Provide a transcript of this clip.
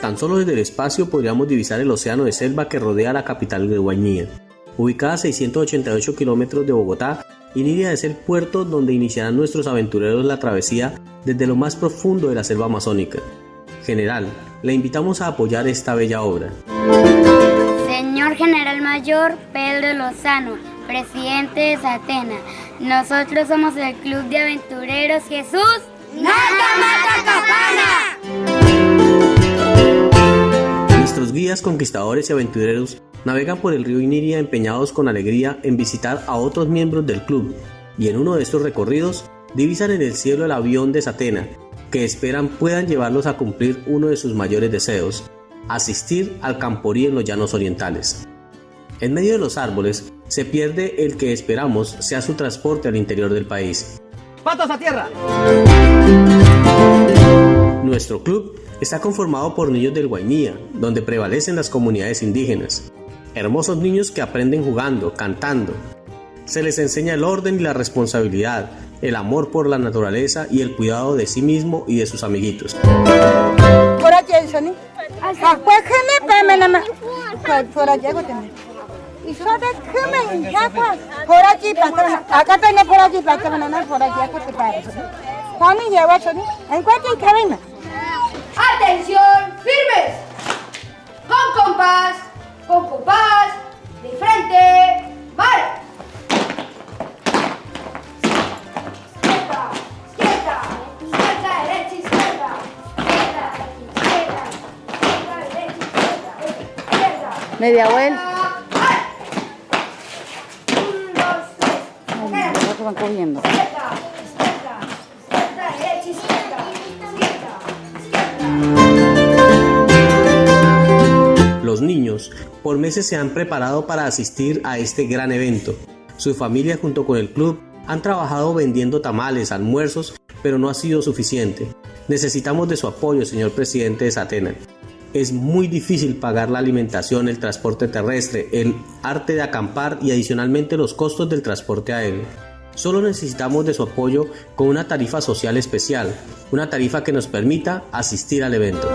Tan solo desde el espacio podríamos divisar el océano de selva que rodea la capital de Guainía. Ubicada a 688 kilómetros de Bogotá, Iniria es el puerto donde iniciarán nuestros aventureros la travesía desde lo más profundo de la selva amazónica. General, le invitamos a apoyar esta bella obra. Señor General Mayor Pedro Lozano, presidente de Satena, nosotros somos el Club de Aventureros Jesús Capana. Guías, conquistadores y aventureros navegan por el río Iniria empeñados con alegría en visitar a otros miembros del club y en uno de estos recorridos divisan en el cielo el avión de Satena, que esperan puedan llevarlos a cumplir uno de sus mayores deseos, asistir al camporí en los llanos orientales. En medio de los árboles se pierde el que esperamos sea su transporte al interior del país. ¡Patos a tierra! Nuestro club está conformado por niños del Guainía, donde prevalecen las comunidades indígenas. Hermosos niños que aprenden jugando, cantando. Se les enseña el orden y la responsabilidad, el amor por la naturaleza y el cuidado de sí mismo y de sus amiguitos. ¡Atención! ¡Firmes! Con compás, con compás, de frente, ¡vale! Izquierda, izquierda, izquierda, derecha, izquierda, izquierda, izquierda, izquierda, derecha, izquierda, izquierda. Media vuelta. ¡Vale! Un, dos, tres. Los van cogiendo. Por meses se han preparado para asistir a este gran evento. Su familia junto con el club han trabajado vendiendo tamales, almuerzos, pero no ha sido suficiente. Necesitamos de su apoyo, señor presidente de Satena. Es muy difícil pagar la alimentación, el transporte terrestre, el arte de acampar y adicionalmente los costos del transporte aéreo. Solo necesitamos de su apoyo con una tarifa social especial, una tarifa que nos permita asistir al evento.